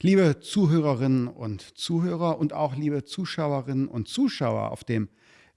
Liebe Zuhörerinnen und Zuhörer und auch liebe Zuschauerinnen und Zuschauer auf dem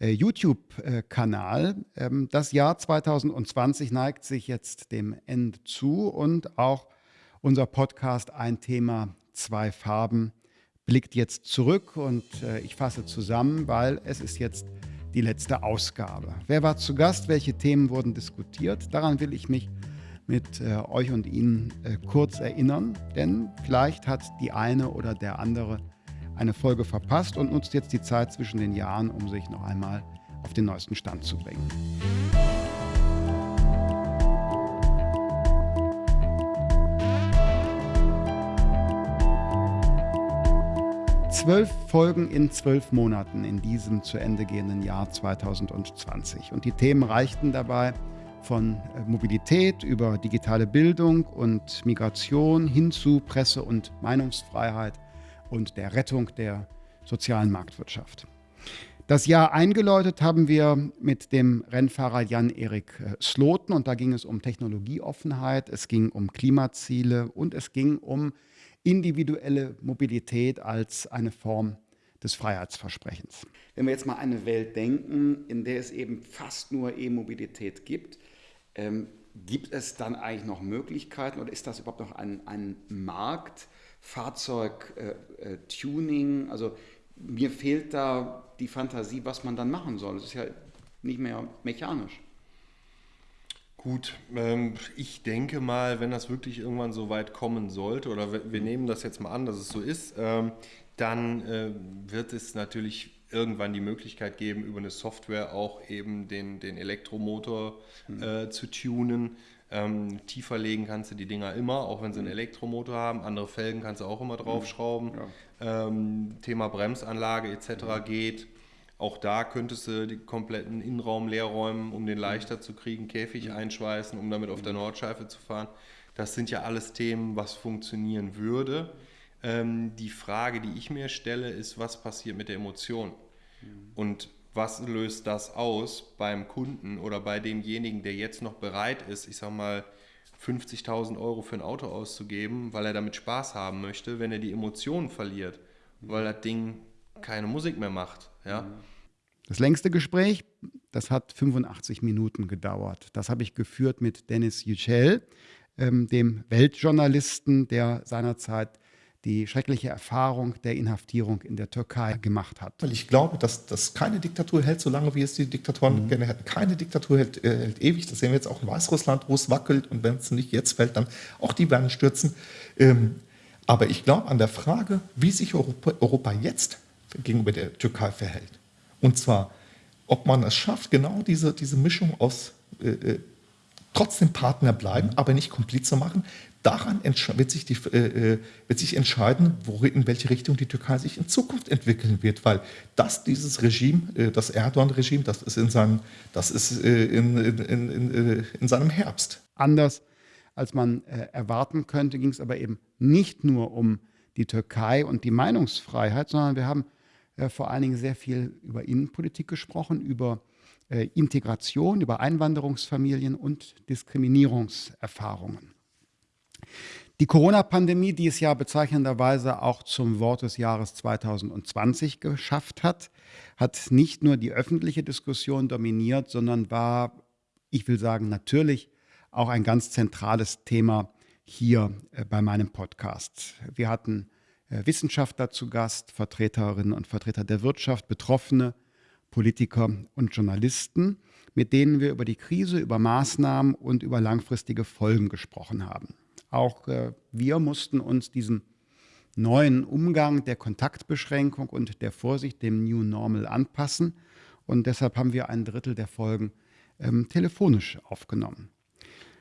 äh, YouTube-Kanal. Ähm, das Jahr 2020 neigt sich jetzt dem Ende zu und auch unser Podcast Ein Thema, zwei Farben blickt jetzt zurück und äh, ich fasse zusammen, weil es ist jetzt die letzte Ausgabe. Wer war zu Gast? Welche Themen wurden diskutiert? Daran will ich mich mit äh, euch und Ihnen äh, kurz erinnern, denn vielleicht hat die eine oder der andere eine Folge verpasst und nutzt jetzt die Zeit zwischen den Jahren, um sich noch einmal auf den neuesten Stand zu bringen. Zwölf Folgen in zwölf Monaten in diesem zu Ende gehenden Jahr 2020. Und die Themen reichten dabei von äh, Mobilität über digitale Bildung und Migration hin zu Presse- und Meinungsfreiheit und der Rettung der sozialen Marktwirtschaft. Das Jahr eingeläutet haben wir mit dem Rennfahrer Jan-Erik äh, Sloten und da ging es um Technologieoffenheit, es ging um Klimaziele und es ging um individuelle Mobilität als eine Form des Freiheitsversprechens. Wenn wir jetzt mal eine Welt denken, in der es eben fast nur E-Mobilität gibt, ähm, gibt es dann eigentlich noch Möglichkeiten oder ist das überhaupt noch ein, ein Markt, Fahrzeug-Tuning? Äh, äh, also mir fehlt da die Fantasie, was man dann machen soll. Es ist ja nicht mehr mechanisch. Gut, ähm, ich denke mal, wenn das wirklich irgendwann so weit kommen sollte, oder wir nehmen das jetzt mal an, dass es so ist, ähm, dann äh, wird es natürlich irgendwann die Möglichkeit geben, über eine Software auch eben den, den Elektromotor mhm. äh, zu tunen. Ähm, tiefer legen kannst du die Dinger immer, auch wenn sie einen hm. Elektromotor haben. Andere Felgen kannst du auch immer draufschrauben. Ja. Ähm, Thema Bremsanlage etc. Mhm. geht. Auch da könntest du die kompletten Innenraum leer räumen, um den hm. leichter zu kriegen, Käfig mhm. einschweißen, um damit auf der Nordschleife zu fahren. Das sind ja alles Themen, was funktionieren würde. Ähm, die Frage, die ich mir stelle, ist, was passiert mit der Emotion? Und was löst das aus beim Kunden oder bei demjenigen, der jetzt noch bereit ist, ich sag mal, 50.000 Euro für ein Auto auszugeben, weil er damit Spaß haben möchte, wenn er die Emotionen verliert, weil das Ding keine Musik mehr macht. Ja? Das längste Gespräch, das hat 85 Minuten gedauert. Das habe ich geführt mit Dennis Yücel, ähm, dem Weltjournalisten, der seinerzeit die schreckliche Erfahrung der Inhaftierung in der Türkei gemacht hat. Weil ich glaube, dass, dass keine Diktatur hält, solange wie es die Diktatoren mhm. gerne hätten. Keine Diktatur hält, äh, hält, ewig. Das sehen wir jetzt auch in Weißrussland, wo es wackelt. Und wenn es nicht jetzt fällt, dann auch die werden stürzen. Ähm, aber ich glaube an der Frage, wie sich Europa, Europa jetzt gegenüber der Türkei verhält. Und zwar, ob man es schafft, genau diese, diese Mischung aus äh, äh trotzdem Partner bleiben, mhm. aber nicht Komplize machen, daran wird sich, die, äh, äh, wird sich entscheiden, wo, in welche Richtung die Türkei sich in Zukunft entwickeln wird, weil das dieses Regime, äh, das Erdogan-Regime, das ist, in, seinem, das ist äh, in, in, in, in, seinem Herbst. Anders als man äh, erwarten könnte, ging es aber eben nicht nur um die Türkei und die Meinungsfreiheit, sondern wir haben äh, vor allen Dingen sehr viel über Innenpolitik gesprochen, über Integration, über Einwanderungsfamilien und Diskriminierungserfahrungen. Die Corona-Pandemie, die es ja bezeichnenderweise auch zum Wort des Jahres 2020 geschafft hat, hat nicht nur die öffentliche Diskussion dominiert, sondern war, ich will sagen, natürlich auch ein ganz zentrales Thema hier äh, bei meinem Podcast. Wir hatten äh, Wissenschaftler zu Gast, Vertreterinnen und Vertreter der Wirtschaft, Betroffene, Politiker und Journalisten, mit denen wir über die Krise, über Maßnahmen und über langfristige Folgen gesprochen haben. Auch äh, wir mussten uns diesem neuen Umgang der Kontaktbeschränkung und der Vorsicht, dem New Normal anpassen. Und deshalb haben wir ein Drittel der Folgen ähm, telefonisch aufgenommen.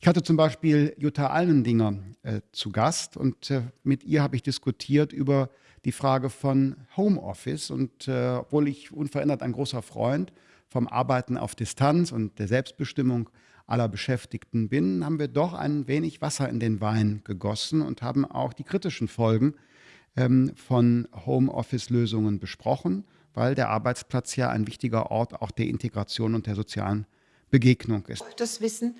Ich hatte zum Beispiel Jutta Almendinger äh, zu Gast und äh, mit ihr habe ich diskutiert über die Frage von Homeoffice. Und äh, obwohl ich unverändert ein großer Freund vom Arbeiten auf Distanz und der Selbstbestimmung aller Beschäftigten bin, haben wir doch ein wenig Wasser in den Wein gegossen und haben auch die kritischen Folgen ähm, von Homeoffice-Lösungen besprochen, weil der Arbeitsplatz ja ein wichtiger Ort auch der Integration und der sozialen Begegnung ist. Das Wissen,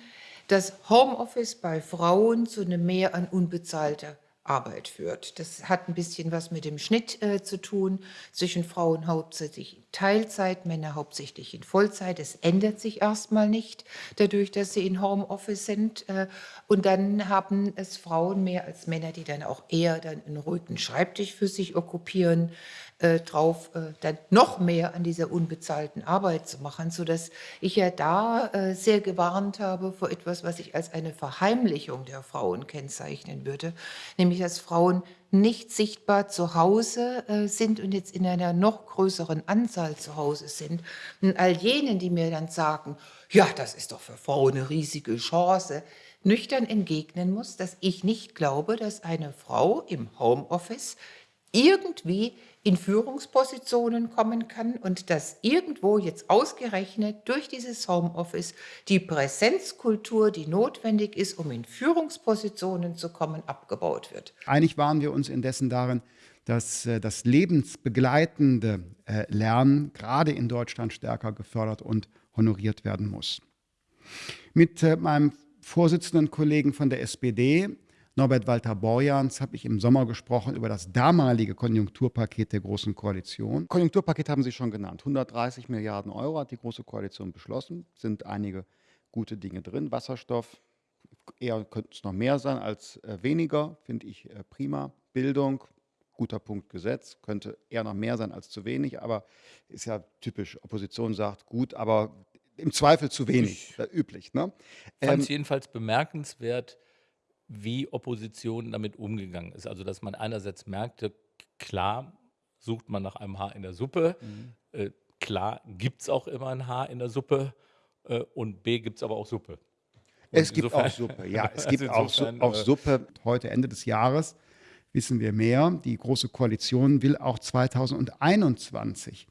dass Homeoffice bei Frauen zu einem Mehr an unbezahlter Arbeit führt. Das hat ein bisschen was mit dem Schnitt äh, zu tun zwischen Frauen hauptsächlich in Teilzeit, Männer hauptsächlich in Vollzeit. Es ändert sich erstmal nicht dadurch, dass sie in Homeoffice sind. Äh, und dann haben es Frauen mehr als Männer, die dann auch eher dann einen ruhigen Schreibtisch für sich okkupieren, äh, drauf, äh, dann noch mehr an dieser unbezahlten Arbeit zu machen, sodass ich ja da äh, sehr gewarnt habe vor etwas, was ich als eine Verheimlichung der Frauen kennzeichnen würde, nämlich dass Frauen nicht sichtbar zu Hause äh, sind und jetzt in einer noch größeren Anzahl zu Hause sind. Und all jenen, die mir dann sagen, ja, das ist doch für Frauen eine riesige Chance, nüchtern entgegnen muss, dass ich nicht glaube, dass eine Frau im Homeoffice irgendwie in Führungspositionen kommen kann und dass irgendwo jetzt ausgerechnet durch dieses Homeoffice die Präsenzkultur, die notwendig ist, um in Führungspositionen zu kommen, abgebaut wird. Einig waren wir uns indessen darin, dass äh, das lebensbegleitende äh, Lernen gerade in Deutschland stärker gefördert und honoriert werden muss. Mit äh, meinem Vorsitzenden Kollegen von der SPD Norbert Walter Borjans habe ich im Sommer gesprochen über das damalige Konjunkturpaket der Großen Koalition. Konjunkturpaket haben Sie schon genannt. 130 Milliarden Euro hat die Große Koalition beschlossen. Sind einige gute Dinge drin. Wasserstoff, eher könnte es noch mehr sein als äh, weniger, finde ich äh, prima. Bildung, guter Punkt Gesetz, könnte eher noch mehr sein als zu wenig, aber ist ja typisch. Opposition sagt gut, aber im Zweifel zu wenig, ich üblich. Ne? fand es ähm, jedenfalls bemerkenswert, wie Opposition damit umgegangen ist. Also, dass man einerseits merkte, klar sucht man nach einem Haar in der Suppe, mhm. äh, klar gibt es auch immer ein Haar in der Suppe äh, und B gibt es aber auch Suppe. Und es gibt insofern, auch Suppe, ja, es gibt auch, Su auch äh, Suppe. Heute Ende des Jahres wissen wir mehr. Die Große Koalition will auch 2021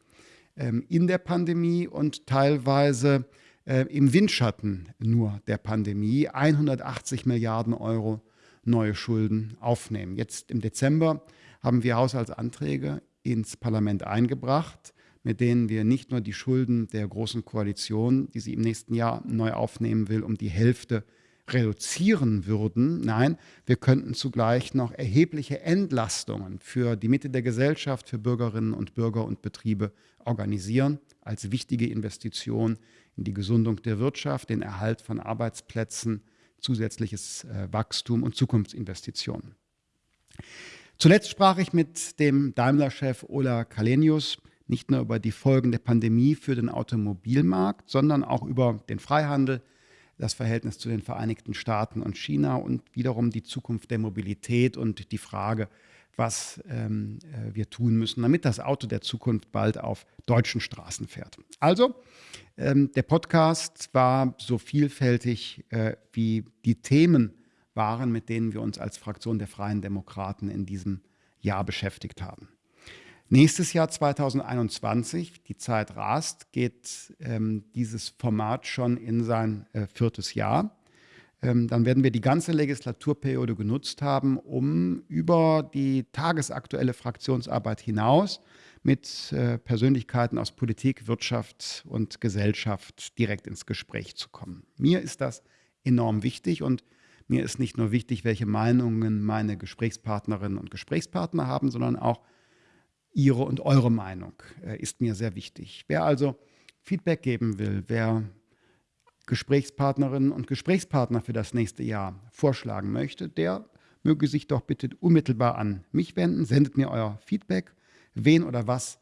ähm, in der Pandemie und teilweise äh, im Windschatten nur der Pandemie 180 Milliarden Euro neue Schulden aufnehmen. Jetzt im Dezember haben wir Haushaltsanträge ins Parlament eingebracht, mit denen wir nicht nur die Schulden der Großen Koalition, die sie im nächsten Jahr neu aufnehmen will, um die Hälfte reduzieren würden. Nein, wir könnten zugleich noch erhebliche Entlastungen für die Mitte der Gesellschaft, für Bürgerinnen und Bürger und Betriebe organisieren als wichtige Investition in die Gesundung der Wirtschaft, den Erhalt von Arbeitsplätzen, zusätzliches äh, Wachstum und Zukunftsinvestitionen. Zuletzt sprach ich mit dem Daimler-Chef Ola Kalenius nicht nur über die Folgen der Pandemie für den Automobilmarkt, sondern auch über den Freihandel, das Verhältnis zu den Vereinigten Staaten und China und wiederum die Zukunft der Mobilität und die Frage, was ähm, äh, wir tun müssen, damit das Auto der Zukunft bald auf deutschen Straßen fährt. Also, ähm, der Podcast war so vielfältig äh, wie die Themen waren, mit denen wir uns als Fraktion der Freien Demokraten in diesem Jahr beschäftigt haben. Nächstes Jahr 2021, die Zeit rast, geht ähm, dieses Format schon in sein äh, viertes Jahr. Ähm, dann werden wir die ganze Legislaturperiode genutzt haben, um über die tagesaktuelle Fraktionsarbeit hinaus mit äh, Persönlichkeiten aus Politik, Wirtschaft und Gesellschaft direkt ins Gespräch zu kommen. Mir ist das enorm wichtig und mir ist nicht nur wichtig, welche Meinungen meine Gesprächspartnerinnen und Gesprächspartner haben, sondern auch Ihre und eure Meinung äh, ist mir sehr wichtig. Wer also Feedback geben will, wer Gesprächspartnerinnen und Gesprächspartner für das nächste Jahr vorschlagen möchte, der möge sich doch bitte unmittelbar an mich wenden. Sendet mir euer Feedback. Wen oder was,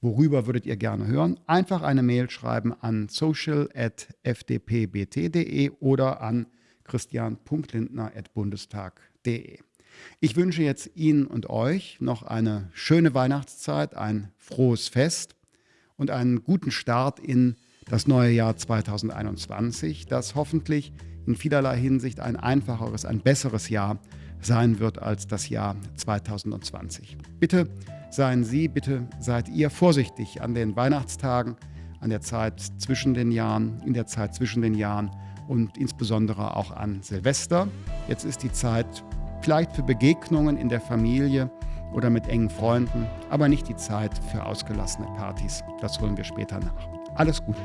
worüber würdet ihr gerne hören? Einfach eine Mail schreiben an social.fdpbt.de oder an christian.lindner.bundestag.de. Ich wünsche jetzt Ihnen und euch noch eine schöne Weihnachtszeit, ein frohes Fest und einen guten Start in das neue Jahr 2021, das hoffentlich in vielerlei Hinsicht ein einfacheres, ein besseres Jahr sein wird als das Jahr 2020. Bitte seien Sie, bitte seid ihr vorsichtig an den Weihnachtstagen, an der Zeit zwischen den Jahren, in der Zeit zwischen den Jahren und insbesondere auch an Silvester. Jetzt ist die Zeit vielleicht für Begegnungen in der Familie oder mit engen Freunden, aber nicht die Zeit für ausgelassene Partys. Das holen wir später nach. Alles Gute.